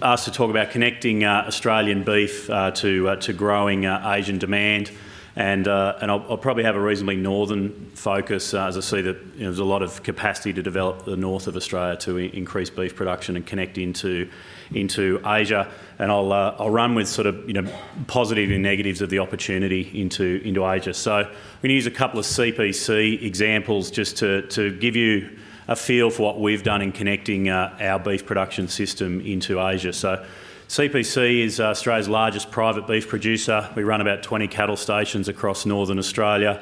Asked to talk about connecting uh, Australian beef uh, to, uh, to growing uh, Asian demand. And, uh, and I'll, I'll, probably have a reasonably northern focus uh, as I see that you know, there's a lot of capacity to develop the north of Australia to increase beef production and connect into, into Asia. And I'll, I'll run with sort of you know, positive and negatives of the opportunity into, into Asia. So I'm going to use a couple of CPC examples just to, to give you a feel for what we've done in connecting uh, our beef production system into Asia. So CPC is Australia's largest private beef producer. We run about 20 cattle stations across northern Australia,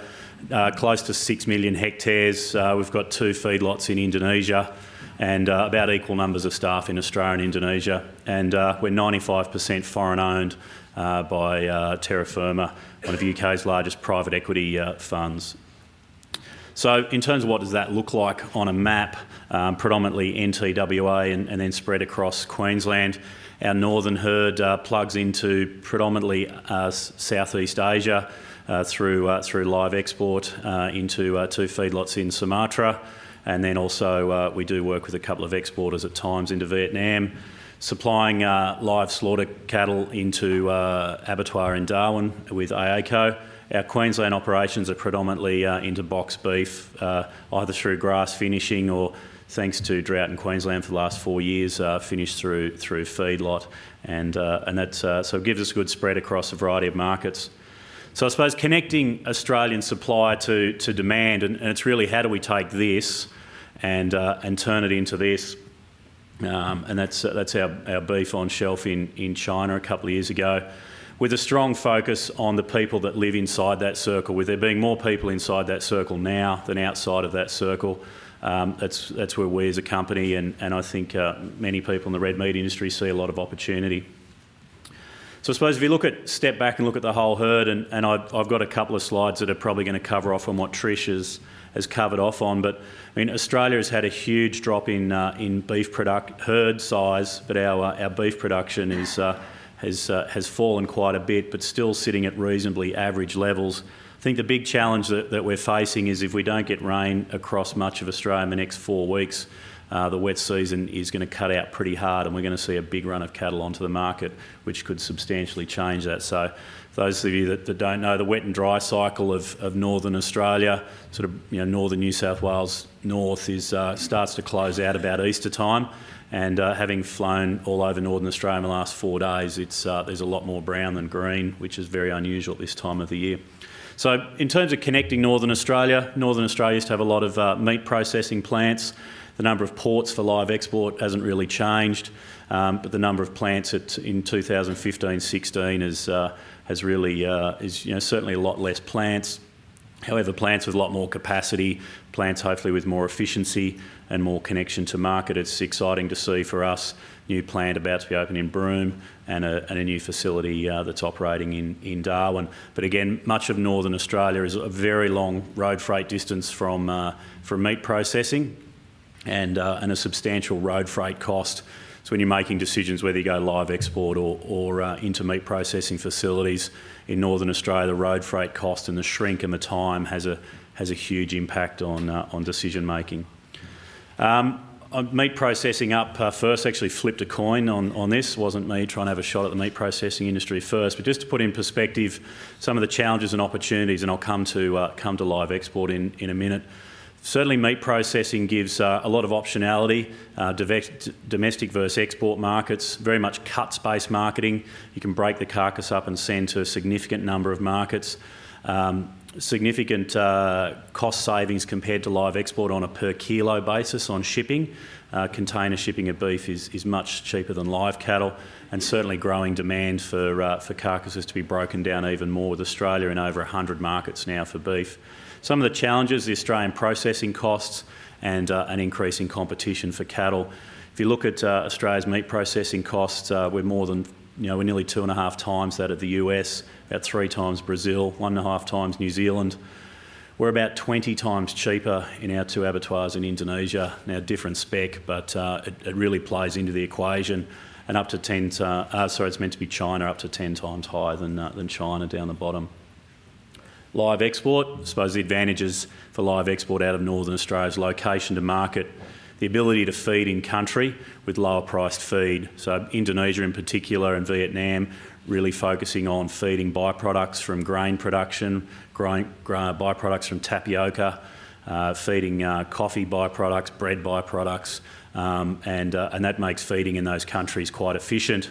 uh, close to 6 million hectares. Uh, we've got two feedlots in Indonesia and uh, about equal numbers of staff in Australia and Indonesia. And uh, we're 95% foreign owned uh, by uh, Terra Firma, one of the UK's largest private equity funds. So in terms of what does that look like on a map, um, predominantly NTWA and, and then spread across Queensland, our northern herd uh, plugs into predominantly uh, Southeast Asia uh, through, uh, through live export uh, into uh, two feedlots in Sumatra. And then also we do work with a couple of exporters at times into Vietnam, supplying live slaughter cattle into abattoir in Darwin with AACO. Our Queensland operations are predominantly into box beef, either through grass finishing or thanks to drought in Queensland for the last four years, uh, finished through through feedlot, and uh, and that uh, so it gives us a good spread across a variety of markets. So I suppose connecting Australian supply to to demand, and, and it's really how do we take this and uh, and turn it into this. Um, and that's that's our, our beef on shelf in, in China a couple of years ago with a strong focus on the people that live inside that circle, with there being more people inside that circle now than outside of that circle. Um, that's, that's where we as a company and, and I think uh, many people in the red meat industry see a lot of opportunity. So I suppose if you look at, step back and look at the whole herd, and, and I've, I've got a couple of slides that are probably going to cover off on what Trish has, has covered off on, but I mean, Australia has had a huge drop in, uh, in beef product herd size, but our, uh, our beef production is, uh, has, uh, has fallen quite a bit, but still sitting at reasonably average levels. I think the big challenge that, that we're facing is if we don't get rain across much of Australia in the next four weeks, uh, the wet season is going to cut out pretty hard and we're going to see a big run of cattle onto the market, which could substantially change that. So those of you that, that don't know, the wet and dry cycle of, of northern Australia, sort of you know, northern New South Wales north, is uh, starts to close out about Easter time. And uh, having flown all over northern Australia in the last four days, it's, uh, there's a lot more brown than green, which is very unusual at this time of the year. So in terms of connecting Northern Australia, Northern Australia used to have a lot of uh, meat processing plants. The number of ports for live export hasn't really changed, um, but the number of plants at, in 2015-16 is, uh, has really, uh, is you know, certainly a lot less plants. However, plants with a lot more capacity, plants hopefully with more efficiency and more connection to market. It's exciting to see for us new plant about to be open in Broome and a, and a new facility uh, that's operating in, in Darwin. But again, much of northern Australia is a very long road freight distance from, uh, from meat processing and, uh, and a substantial road freight cost. So when you're making decisions whether you go live export or, or uh, into meat processing facilities in northern Australia, the road freight cost and the shrink and the time has a, has a huge impact on, uh, on decision making. Um, meat processing up uh, first, actually flipped a coin on, on this. Wasn't me trying to have a shot at the meat processing industry first, but just to put in perspective some of the challenges and opportunities, and I'll come to, uh, come to live export in, in a minute. Certainly meat processing gives uh, a lot of optionality, uh, domestic versus export markets, very much cuts-based marketing. You can break the carcass up and send to a significant number of markets. Um, significant uh, cost savings compared to live export on a per kilo basis on shipping. Uh, container shipping of beef is, is much cheaper than live cattle and certainly growing demand for, uh, for carcasses to be broken down even more with Australia in over 100 markets now for beef. Some of the challenges, the Australian processing costs and uh, an increase in competition for cattle. If you look at uh, Australia's meat processing costs, uh, we're more than you know, we're nearly two and a half times that of the US, about three times Brazil, one and a half times New Zealand. We're about 20 times cheaper in our two abattoirs in Indonesia. Now, different spec, but uh, it, it, really plays into the equation. And up to 10, uh, uh, sorry, it's meant to be China, up to 10 times higher than, uh, than China down the bottom. Live export, I suppose the advantages for live export out of Northern Australia's location to market the ability to feed in country with lower priced feed. So Indonesia in particular and Vietnam really focusing on feeding byproducts from grain production, uh, byproducts from tapioca, uh, feeding uh, coffee byproducts, bread byproducts, um, and, uh, and that makes feeding in those countries quite efficient.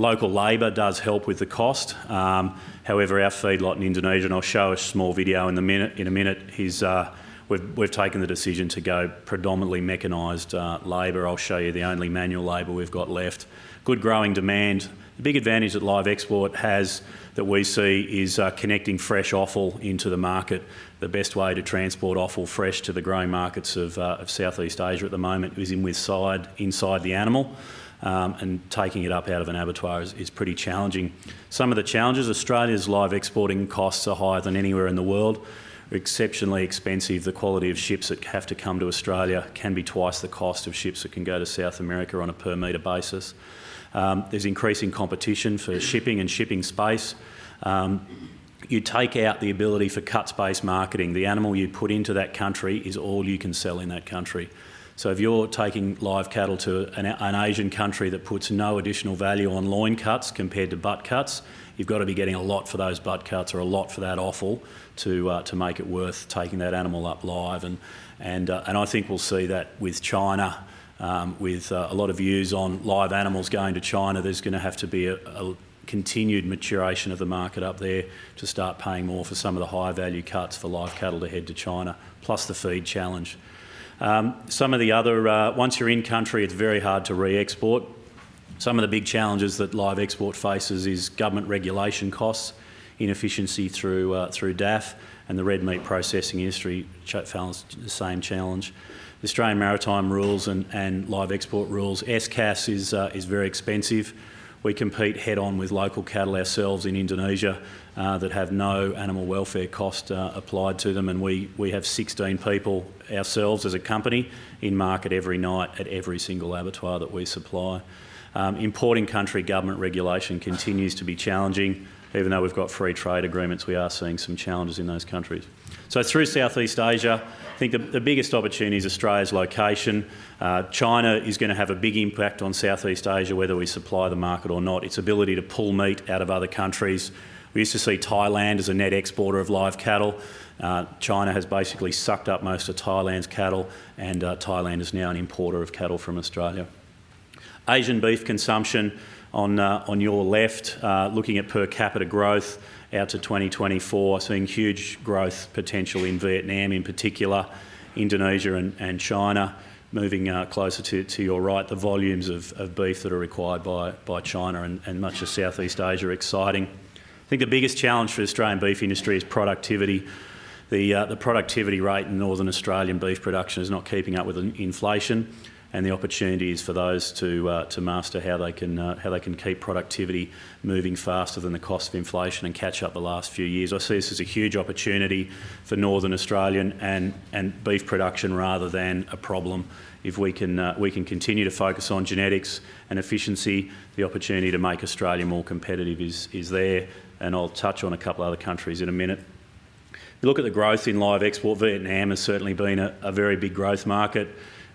Local labour does help with the cost. Um, however, our feedlot in Indonesia, and I'll show a small video in, the minute, in a minute, is, uh, we've, we've taken the decision to go predominantly mechanised uh, labour. I'll show you the only manual labour we've got left. Good growing demand. The big advantage that live export has that we see is uh, connecting fresh offal into the market. The best way to transport offal fresh to the growing markets of, uh, of Southeast Asia at the moment is in with side inside the animal um, and taking it up out of an abattoir is, is, pretty challenging. Some of the challenges, Australia's live exporting costs are higher than anywhere in the world. exceptionally expensive. The quality of ships that have to come to Australia can be twice the cost of ships that can go to South America on a per metre basis. Um, there's increasing competition for shipping and shipping space. Um, you take out the ability for cuts-based marketing. The animal you put into that country is all you can sell in that country. So if you're taking live cattle to an, an, Asian country that puts no additional value on loin cuts compared to butt cuts, you've got to be getting a lot for those butt cuts or a lot for that offal to uh, to make it worth taking that animal up live. And and uh, and I think we'll see that with China. Um, with uh, a lot of views on live animals going to China, there's going to have to be a, a continued maturation of the market up there to start paying more for some of the high value cuts for live cattle to head to China, plus the feed challenge. Um, some of the other, uh, once you're in country, it's very hard to re-export. Some of the big challenges that live export faces is government regulation costs, inefficiency through, uh, through DAFF, and the red meat processing industry faces the same challenge. The Australian maritime rules and, and live export rules, ESCAS is, uh, is very expensive. We compete head on with local cattle ourselves in Indonesia uh, that have no animal welfare cost uh, applied to them and we, we have 16 people ourselves as a company in market every night at every single abattoir that we supply. Um, importing country government regulation continues to be challenging. Even though we've got free trade agreements, we are seeing some challenges in those countries. So through Southeast Asia, I think the, the biggest opportunity is Australia's location. Uh, China is going to have a big impact on Southeast Asia, whether we supply the market or not. Its ability to pull meat out of other countries. We used to see Thailand as a net exporter of live cattle. Uh, China has basically sucked up most of Thailand's cattle and uh, Thailand is now an importer of cattle from Australia. Asian beef consumption on, uh, on your left, uh, looking at per capita growth out to 2024, seeing huge growth potential in Vietnam in particular, Indonesia and, and China. Moving uh, closer to, to your right, the volumes of, of beef that are required by, by China and, and much of Southeast Asia are exciting. I think the biggest challenge for the Australian beef industry is productivity. The, uh, the productivity rate in Northern Australian beef production is not keeping up with inflation and the opportunities for those to uh, to master how they can uh, how they can keep productivity moving faster than the cost of inflation and catch up the last few years. I see this as a huge opportunity for Northern Australian and and beef production rather than a problem. If we can uh, we can continue to focus on genetics and efficiency, the opportunity to make Australia more competitive is is there. And I'll touch on a couple other countries in a minute. If you look at the growth in live export, Vietnam has certainly been a, a very big growth market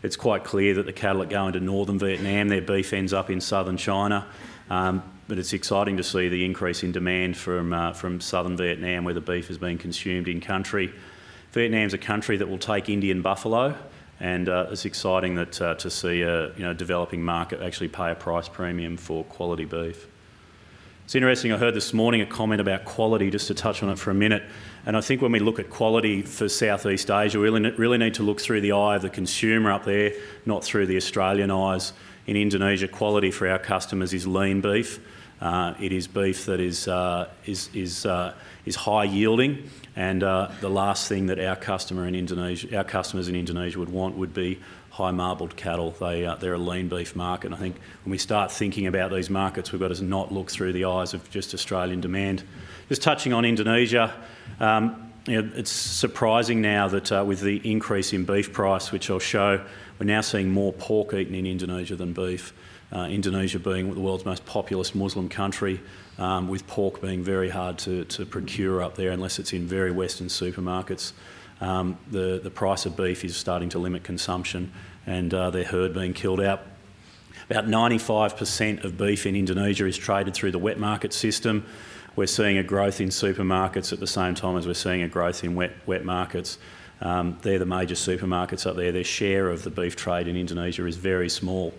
it's quite clear that the cattle that go into northern Vietnam, their beef ends up in southern China. Um, but it's exciting to see the increase in demand from, uh, from southern Vietnam where the beef is being consumed in country. Vietnam's a country that will take Indian buffalo and uh, it's exciting that, uh, to see a you know, developing market actually pay a price premium for quality beef. It's interesting, I heard this morning a comment about quality, just to touch on it for a minute. And I think when we look at quality for Southeast Asia, we really, need to look through the eye of the consumer up there, not through the Australian eyes. In Indonesia, quality for our customers is lean beef. Uh, it is beef that is, uh, is, is, uh, is high yielding and uh, the last thing that our customer in Indonesia, our customers in Indonesia would want would be high marbled cattle. They, uh, they're a lean beef market. And I think when we start thinking about these markets, we've got to not look through the eyes of just Australian demand. Just touching on Indonesia, um, you know, it's surprising now that uh, with the increase in beef price, which I'll show, we're now seeing more pork eaten in Indonesia than beef. Uh, Indonesia being the world's most populous Muslim country, um, with pork being very hard to, to procure up there unless it's in very Western supermarkets. Um, the, the price of beef is starting to limit consumption and uh, their herd being killed out. About 95% of beef in Indonesia is traded through the wet market system. We're seeing a growth in supermarkets at the same time as we're seeing a growth in wet, wet markets. Um, they're the major supermarkets up there. Their share of the beef trade in Indonesia is very small.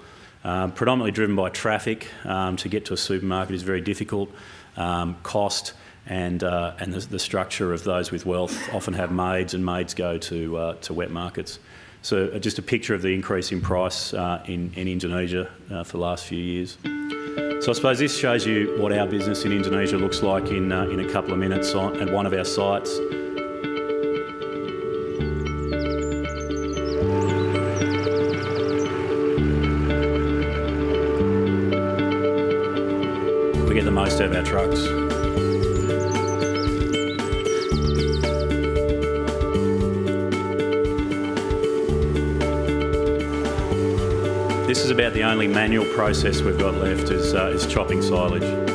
Um, predominantly driven by traffic. Um, to get to a supermarket is very difficult. Um, cost and, uh, and the, the, structure of those with wealth often have maids and maids go to, uh, to wet markets. So uh, just a picture of the increase in price uh, in, in Indonesia uh, for the last few years. So I suppose this shows you what our business in Indonesia looks like in, uh, in a couple of minutes on, at one of our sites. We get the most out of our trucks. Only manual process we've got left is, uh, is chopping silage.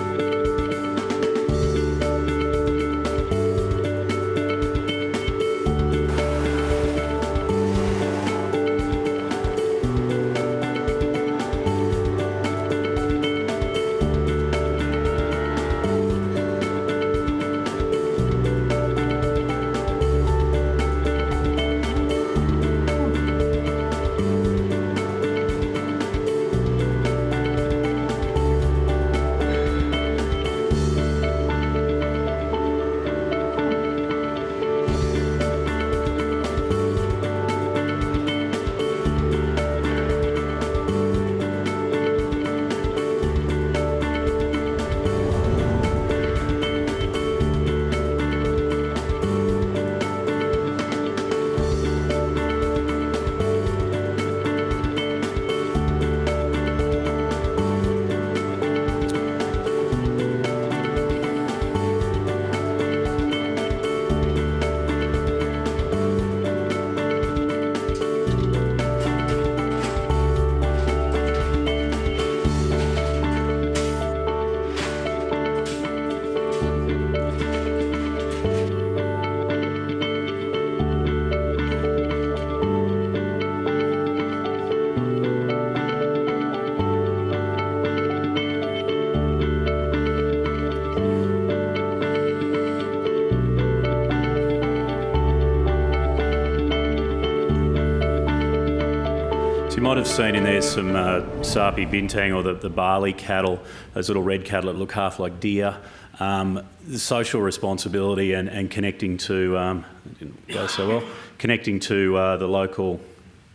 Might have seen in there some uh, Sapi Banteng or the, the Bali cattle, those little red cattle that look half like deer. Um, the social responsibility and, and connecting to, um, didn't go so well, connecting to uh, the local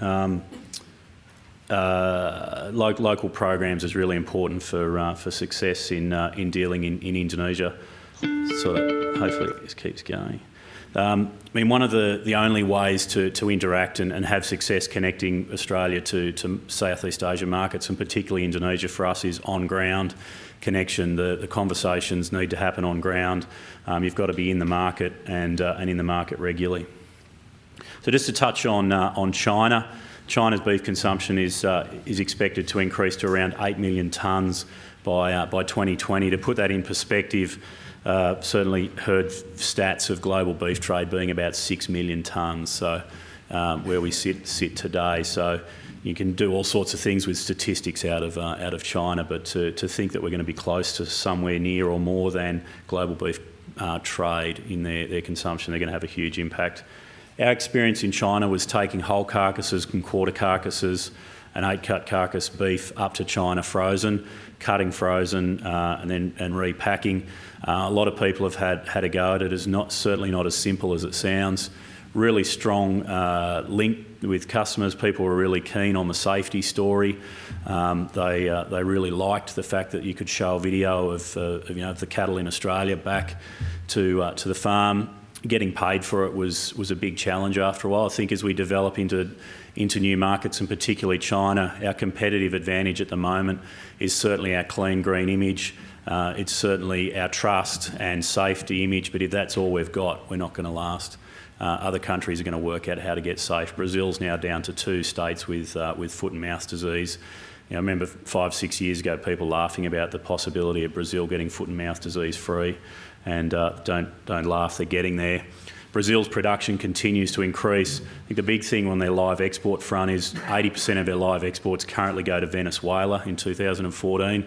um, uh, lo local programs is really important for uh, for success in uh, in dealing in, in Indonesia. So hopefully this keeps going. Um, I mean, one of the, the only ways to, to interact and, and have success connecting Australia to, to Southeast Asia markets, and particularly Indonesia for us, is on-ground connection. The, the conversations need to happen on ground. Um, you've got to be in the market and, uh, and in the market regularly. So just to touch on, uh, on China, China's beef consumption is, uh, is expected to increase to around 8 million tonnes by, uh, by 2020. To put that in perspective, uh, certainly heard stats of global beef trade being about 6 million tonnes, so um, where we sit, sit today. So you can do all sorts of things with statistics out of, uh, out of China, but to, to think that we're going to be close to somewhere near or more than global beef uh, trade in their, their consumption, they're going to have a huge impact. Our experience in China was taking whole carcasses and quarter carcasses and eight cut carcass beef up to China frozen, cutting frozen uh, and then and repacking. Uh, a lot of people have had, had a go at it. It's not, certainly not as simple as it sounds. Really strong uh, link with customers. People were really keen on the safety story. Um, they, uh, they really liked the fact that you could show a video of, uh, of you know, of the cattle in Australia back to, uh, to the farm. Getting paid for it was, was a big challenge after a while. I think as we develop into, into new markets, and particularly China, our competitive advantage at the moment is certainly our clean green image. Uh, it's certainly our trust and safety image, but if that's all we've got, we're not going to last. Uh, other countries are going to work out how to get safe. Brazil's now down to two states with, uh, with foot and mouth disease. You know, I remember five, six years ago, people laughing about the possibility of Brazil getting foot and mouth disease free, and uh, don't, don't laugh, they're getting there. Brazil's production continues to increase. I think the big thing on their live export front is 80% of their live exports currently go to Venezuela in 2014.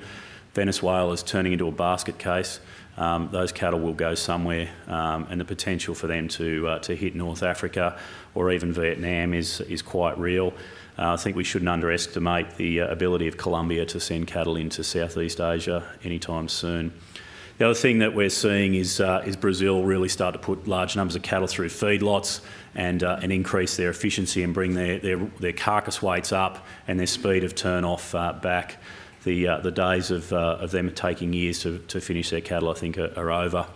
Venezuela is turning into a basket case. Um, those cattle will go somewhere, um, and the potential for them to uh, to hit North Africa or even Vietnam is is quite real. Uh, I think we shouldn't underestimate the uh, ability of Colombia to send cattle into Southeast Asia anytime soon. The other thing that we're seeing is, uh, is Brazil really start to put large numbers of cattle through feedlots and, uh, and increase their efficiency and bring their, their, their carcass weights up and their speed of turn off uh, back. The, uh, the days of, uh, of them taking years to, to finish their cattle, I think, are, are over.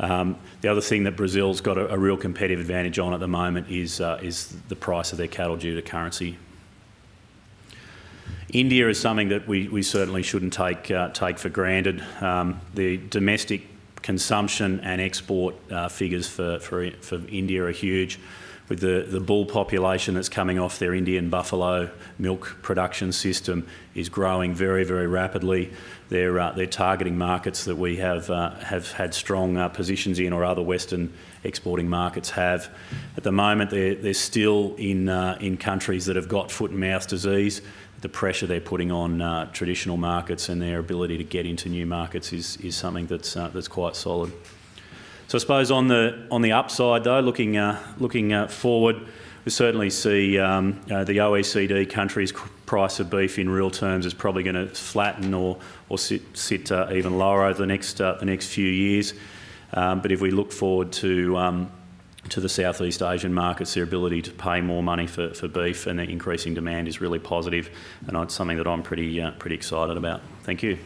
Um, the other thing that Brazil's got a, a, real competitive advantage on at the moment is, uh, is the price of their cattle due to currency. India is something that we, we certainly shouldn't take, uh, take for granted. Um, the domestic consumption and export uh, figures for, for, for India are huge with the, the bull population that's coming off their Indian buffalo milk production system is growing very, very rapidly. They're, uh, they're targeting markets that we have, uh, have had strong uh, positions in or other Western exporting markets have. At the moment, they're, they're still in, uh, in countries that have got foot and mouth disease. The pressure they're putting on uh, traditional markets and their ability to get into new markets is, is something that's, uh, that's quite solid. So I suppose on the on the upside though, looking uh, looking uh, forward, we certainly see um, uh, the OECD countries' price of beef in real terms is probably going to flatten or or sit sit uh, even lower over the next uh, the next few years. Um, but if we look forward to um, to the Southeast Asian markets, their ability to pay more money for, for beef and the increasing demand is really positive, and it's something that I'm pretty uh, pretty excited about. Thank you.